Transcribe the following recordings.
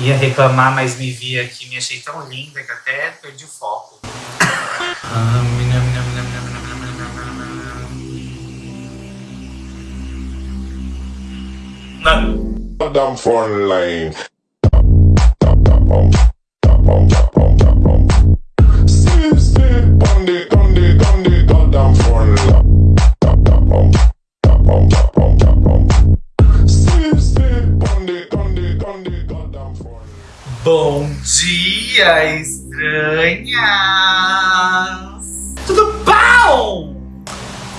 Ia reclamar, mas me vi aqui, me achei tão linda que até perdi o foco. Damn phone line. Sleep, Bom dia, estranhas! Tudo bom?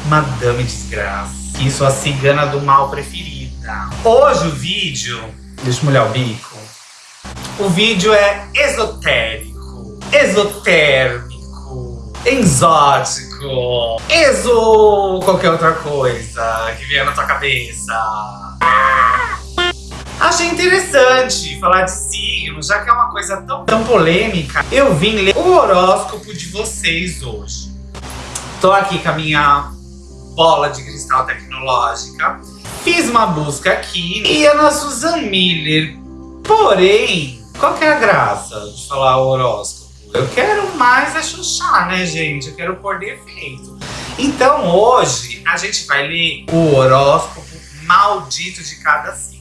Madame Desgraça, e sua cigana do mal preferida. Hoje o vídeo... Deixa eu molhar o bico. O vídeo é esotérico, exotérmico, exótico, exo... qualquer outra coisa que vier na tua cabeça. Achei interessante falar de já que é uma coisa tão, tão polêmica. Eu vim ler o horóscopo de vocês hoje. Tô aqui com a minha bola de cristal tecnológica. Fiz uma busca aqui e a nossa Susan Miller. Porém, qual que é a graça de falar o horóscopo? Eu quero mais é chuchar, né, gente? Eu quero pôr defeito. Então, hoje, a gente vai ler o horóscopo maldito de cada signo.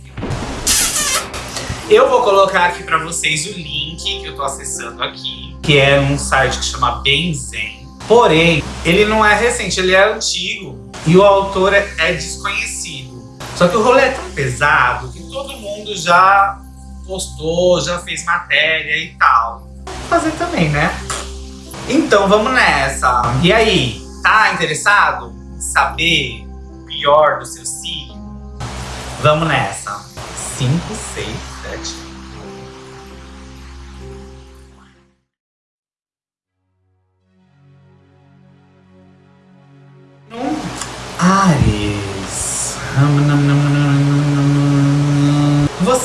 Eu vou colocar aqui pra vocês o link que eu tô acessando aqui, que é um site que chama Benzen. Porém, ele não é recente, ele é antigo e o autor é, é desconhecido. Só que o rolê é tão pesado que todo mundo já postou, já fez matéria e tal. Vou fazer também, né? Então vamos nessa. E aí, tá interessado em saber o pior do seu signo? Vamos nessa. 5, 6, 7. Ares.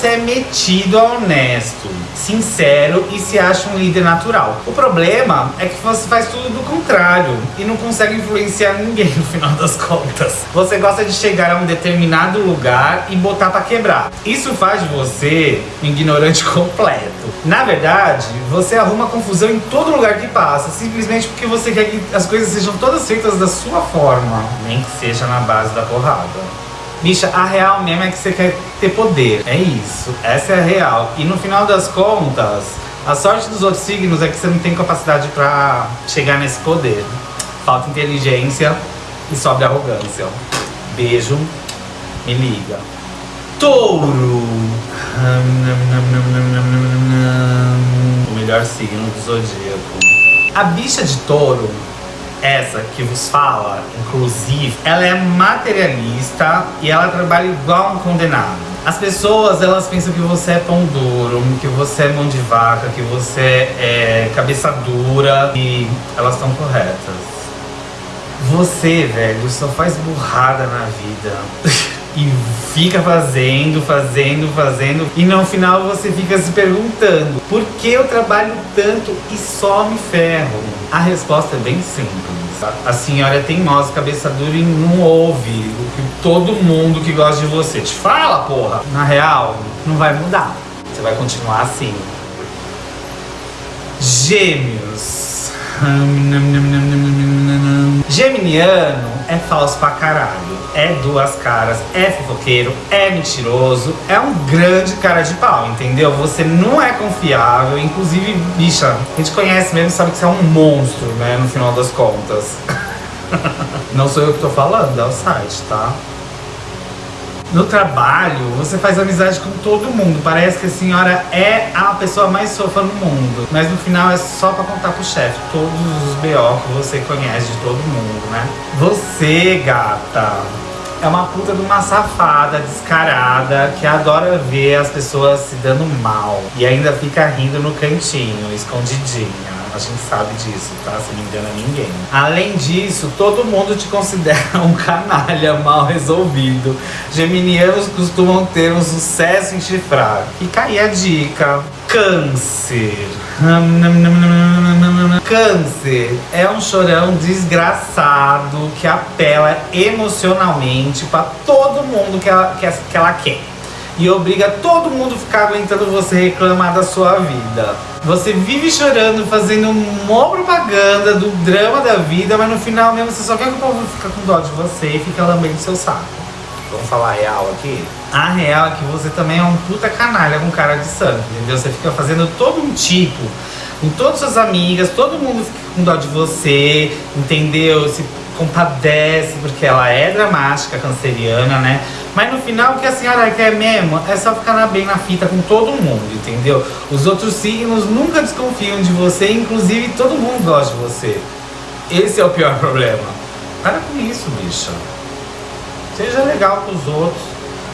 Você é metido a honesto, sincero e se acha um líder natural. O problema é que você faz tudo do contrário e não consegue influenciar ninguém no final das contas. Você gosta de chegar a um determinado lugar e botar pra quebrar. Isso faz de você um ignorante completo. Na verdade, você arruma confusão em todo lugar que passa, simplesmente porque você quer que as coisas sejam todas feitas da sua forma, nem que seja na base da porrada. Bicha, a real mesmo é que você quer ter poder. É isso. Essa é a real. E no final das contas, a sorte dos outros signos é que você não tem capacidade pra chegar nesse poder. Falta inteligência e sobra arrogância. Beijo. Me liga. Touro. O melhor signo do zodíaco. A bicha de touro essa que vos fala, inclusive, ela é materialista e ela trabalha igual um condenado. As pessoas, elas pensam que você é pão duro, que você é mão de vaca, que você é cabeça dura e elas estão corretas. Você, velho, só faz burrada na vida. e fica fazendo, fazendo, fazendo e no final você fica se perguntando por que eu trabalho tanto e só me ferro? A resposta é bem simples. A senhora é teimosa, cabeça dura e não ouve o que todo mundo que gosta de você te fala, porra. Na real, não vai mudar. Você vai continuar assim. Gêmeos. Geminiano é falso pra caralho, é duas caras, é fofoqueiro, é mentiroso, é um grande cara de pau, entendeu? Você não é confiável, inclusive, bicha, a gente conhece mesmo sabe que você é um monstro, né, no final das contas. não sou eu que tô falando, é o site, tá? No trabalho, você faz amizade com todo mundo. Parece que a senhora é a pessoa mais fofa no mundo. Mas no final é só pra contar pro chefe todos os B.O. que você conhece de todo mundo, né? Você, gata, é uma puta de uma safada descarada que adora ver as pessoas se dando mal. E ainda fica rindo no cantinho, escondidinha. A gente sabe disso, tá? Se não engana ninguém. Além disso, todo mundo te considera um canalha mal resolvido. Geminianos costumam ter um sucesso em chifrar. Fica aí a dica. Câncer. Câncer é um chorão desgraçado que apela emocionalmente para todo mundo que ela, que ela quer. e obriga todo mundo a ficar aguentando você reclamar da sua vida. Você vive chorando, fazendo uma propaganda do drama da vida, mas no final mesmo você só quer que o povo fique com dó de você e fica lambendo seu saco. Vamos falar a real aqui? A real é que você também é um puta canalha com cara de sangue, entendeu? Você fica fazendo todo um tipo com todas suas amigas, todo mundo fica com dó de você, entendeu? Se compadece, porque ela é dramática, canceriana, né? Mas no final o que a senhora quer mesmo é só ficar bem na fita com todo mundo, entendeu? Os outros signos nunca desconfiam de você, inclusive todo mundo gosta de você. Esse é o pior problema. Para com isso, bicha. Seja legal com os outros.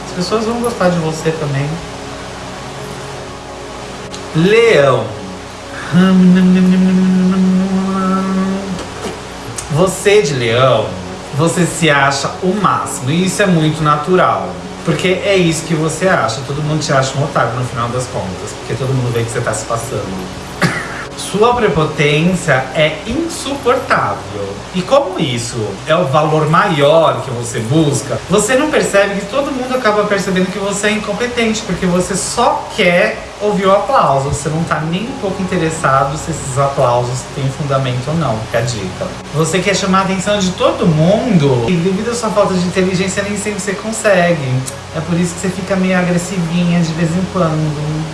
As pessoas vão gostar de você também. Leão. Você de leão, você se acha o máximo. E isso é muito natural. Porque é isso que você acha. Todo mundo te acha um otário no final das contas. Porque todo mundo vê que você tá se passando. Sua prepotência é insuportável. E como isso é o valor maior que você busca, você não percebe que todo mundo acaba percebendo que você é incompetente, porque você só quer ouvir o aplauso. Você não tá nem um pouco interessado se esses aplausos têm fundamento ou não, é a dica. Você quer chamar a atenção de todo mundo e devido à sua falta de inteligência nem sempre você consegue. É por isso que você fica meio agressivinha de vez em quando.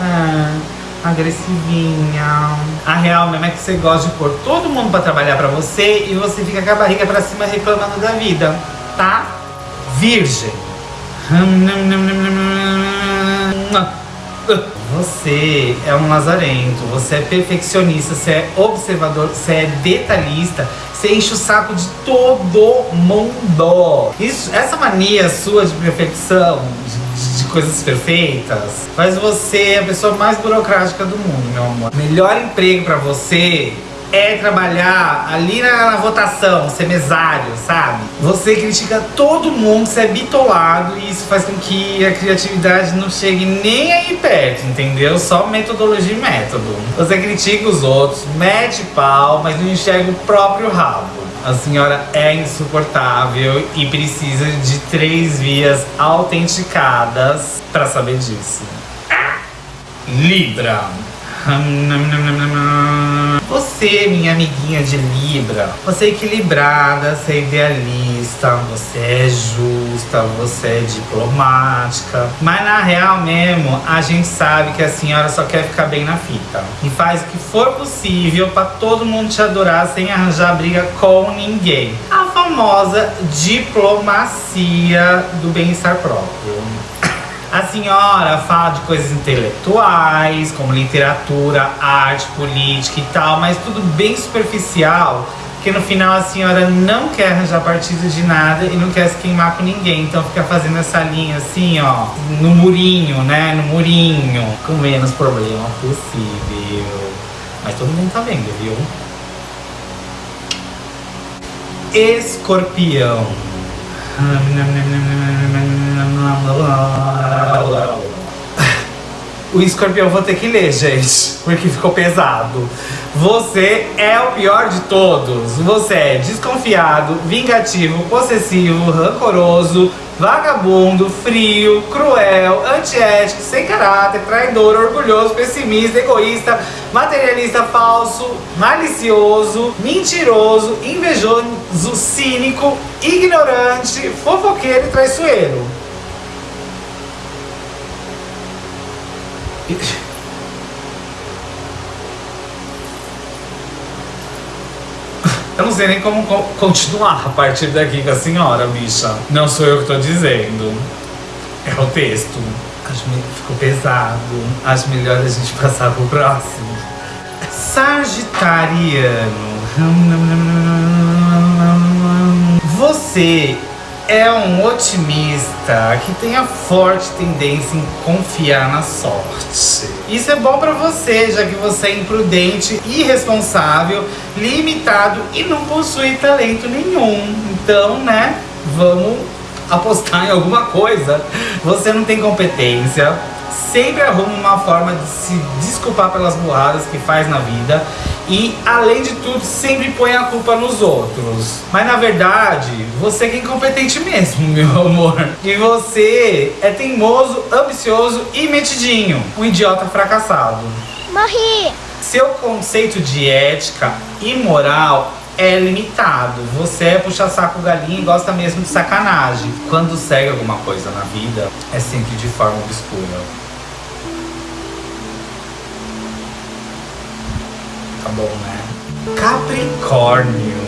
Ah agressivinha. A real mesmo é que você gosta de pôr todo mundo pra trabalhar pra você e você fica com a barriga pra cima reclamando da vida, tá? Virgem. Você é um lazarento, você é perfeccionista, você é observador, você é detalhista, você enche o saco de todo mundo. Isso, essa mania sua de perfeição, de, de coisas perfeitas, faz você a pessoa mais burocrática do mundo, meu amor. Melhor emprego pra você é trabalhar ali na, na, votação, ser mesário, sabe? Você critica todo mundo, você é bitolado e isso faz com que a criatividade não chegue nem aí perto, entendeu? Só metodologia e método. Você critica os outros, mete pau, mas não enxerga o próprio rabo. A senhora é insuportável e precisa de três vias autenticadas para saber disso. Libra. Você, minha amiguinha de Libra, você é equilibrada, você é idealista, você é justa, você é diplomática. Mas na real mesmo, a gente sabe que a senhora só quer ficar bem na fita. E faz o que for possível para todo mundo te adorar sem arranjar briga com ninguém. A famosa diplomacia do bem-estar próprio. A senhora fala de coisas intelectuais, como literatura, arte, política e tal, mas tudo bem superficial, que no final a senhora não quer arranjar partido de nada e não quer se queimar com ninguém. Então fica fazendo essa linha assim, ó, no murinho, né? No murinho, com menos problema possível. Mas todo mundo tá vendo, viu? Escorpião. O escorpião vou ter que ler, gente, porque ficou pesado. Você é o pior de todos. Você é desconfiado, vingativo, possessivo, rancoroso, vagabundo, frio, cruel, antiético, sem caráter, traidor, orgulhoso, pessimista, egoísta, materialista, falso, malicioso, mentiroso, invejoso, cínico, ignorante, fofoqueiro e traiçoeiro. Eu não sei nem como continuar a partir daqui com a senhora, bicha. Não sou eu que tô dizendo. É o texto. Acho que ficou pesado. Acho melhor a gente passar pro próximo. Sagitariano. Você é um otimista que tem a forte tendência em confiar na sorte. Isso é bom para você, já que você é imprudente, irresponsável, limitado e não possui talento nenhum. Então, né, vamos apostar em alguma coisa. Você não tem competência, sempre arruma uma forma de se desculpar pelas burradas que faz na vida e, além de tudo, sempre põe a culpa nos outros. Mas na verdade, você que é incompetente mesmo, meu amor. E você é teimoso, ambicioso e metidinho. Um idiota fracassado. Morri! Seu conceito de ética e moral é limitado. Você é puxa-saco galinha e gosta mesmo de sacanagem. Quando segue alguma coisa na vida, é sempre de forma obscura. Tá bom, né? Capricórnio.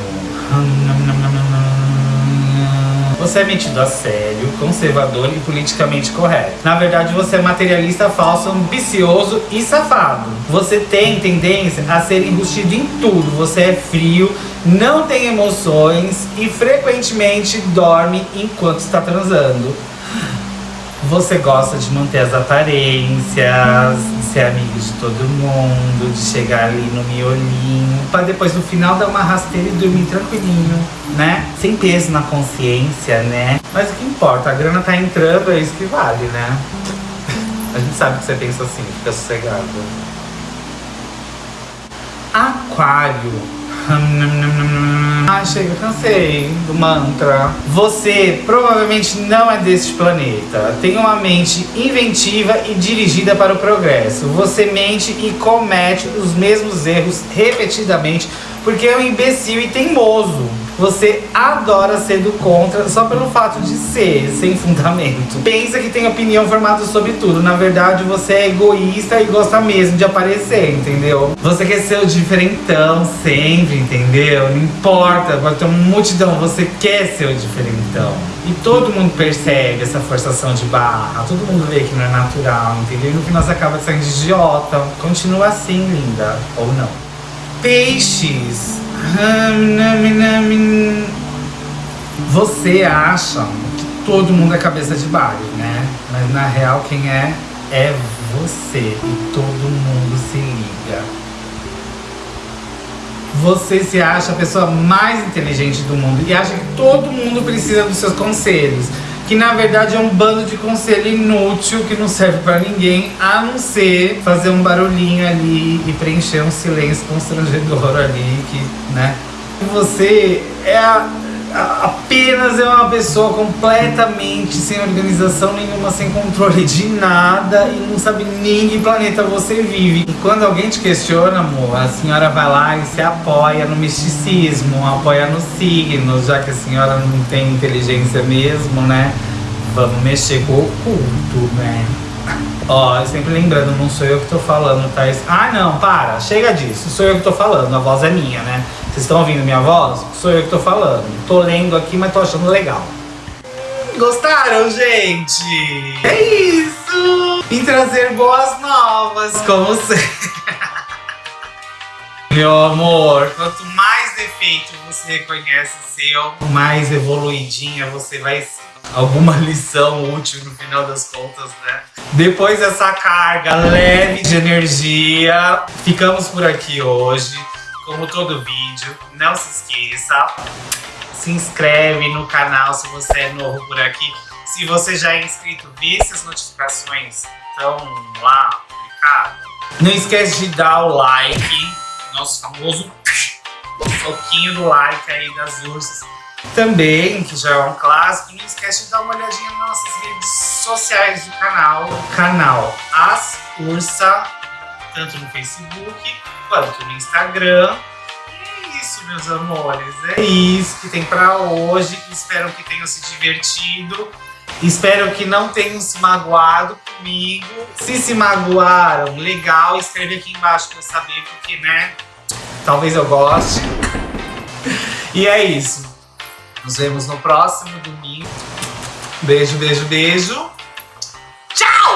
Você é metido a sério, conservador e politicamente correto. Na verdade, você é materialista, falso, ambicioso e safado. Você tem tendência a ser enrustido em tudo. Você é frio, não tem emoções e frequentemente dorme enquanto está transando. Você gosta de manter as aparências, ser amigo de todo mundo, de chegar ali no miolinho, pra depois no final dar uma rasteira e dormir tranquilinho, né? Sem peso na consciência, né? Mas o que importa, a grana tá entrando, é isso que vale, né? A gente sabe que você pensa assim, fica sossegado. Aquário. Ah, chega, cansei do mantra. Você provavelmente não é deste planeta. Tem uma mente inventiva e dirigida para o progresso. Você mente e comete os mesmos erros repetidamente porque é um imbecil e teimoso. Você adora ser do contra só pelo fato de ser, sem fundamento. Pensa que tem opinião formada sobre tudo. Na verdade, você é egoísta e gosta mesmo de aparecer, entendeu? Você quer ser o diferentão sempre, entendeu? Não importa, pode ter uma multidão, você quer ser o diferentão. E todo mundo percebe essa forçação de barra, todo mundo vê que não é natural, entendeu? E no final você acaba saindo idiota. Continua assim, linda, ou não. Peixes. Você acha que todo mundo é cabeça de baile, né? Mas na real quem é é você e todo mundo se liga. Você se acha a pessoa mais inteligente do mundo e acha que todo mundo precisa dos seus conselhos que na verdade é um bando de conselho inútil que não serve pra ninguém, a não ser fazer um barulhinho ali e preencher um silêncio constrangedor ali, que, né? Você é a, apenas é uma pessoa completamente sem organização nenhuma, sem controle de nada e não sabe nem que planeta você vive. E quando alguém te questiona, amor, a senhora vai lá e se apoia no misticismo, apoia nos signos, já que a senhora não tem inteligência mesmo, né? Vamos mexer com o oculto, né? Ó, sempre lembrando, não sou eu que tô falando, tá? Ah, não, para, chega disso, sou eu que tô falando, a voz é minha, né? Vocês estão ouvindo minha voz? Sou eu que tô falando. Tô lendo aqui, mas tô achando legal. Gostaram, gente? É isso! Vim trazer boas novas, como sempre. Meu amor, quanto mais defeito você reconhece seu, mais evoluidinha você vai ser. Alguma lição útil no final das contas, né? Depois dessa carga leve de energia, ficamos por aqui hoje. Como todo vídeo, não se esqueça, se inscreve no canal se você é novo por aqui. Se você já é inscrito, vê se as notificações estão lá publicadas. Não esquece de dar o like, nosso famoso soquinho do like aí das ursas. Também, que já é um clássico, não esquece de dar uma olhadinha nas nossas redes sociais do canal. Canal As Ursa, tanto no Facebook quanto no Instagram. E é isso, meus amores. É isso que tem pra hoje. Espero que tenham se divertido. Espero que não tenham se magoado comigo. Se se magoaram, legal, escreve aqui embaixo pra eu saber, porque, né, talvez eu goste. E é isso. Nos vemos no próximo domingo. Beijo, beijo, beijo. Tchau!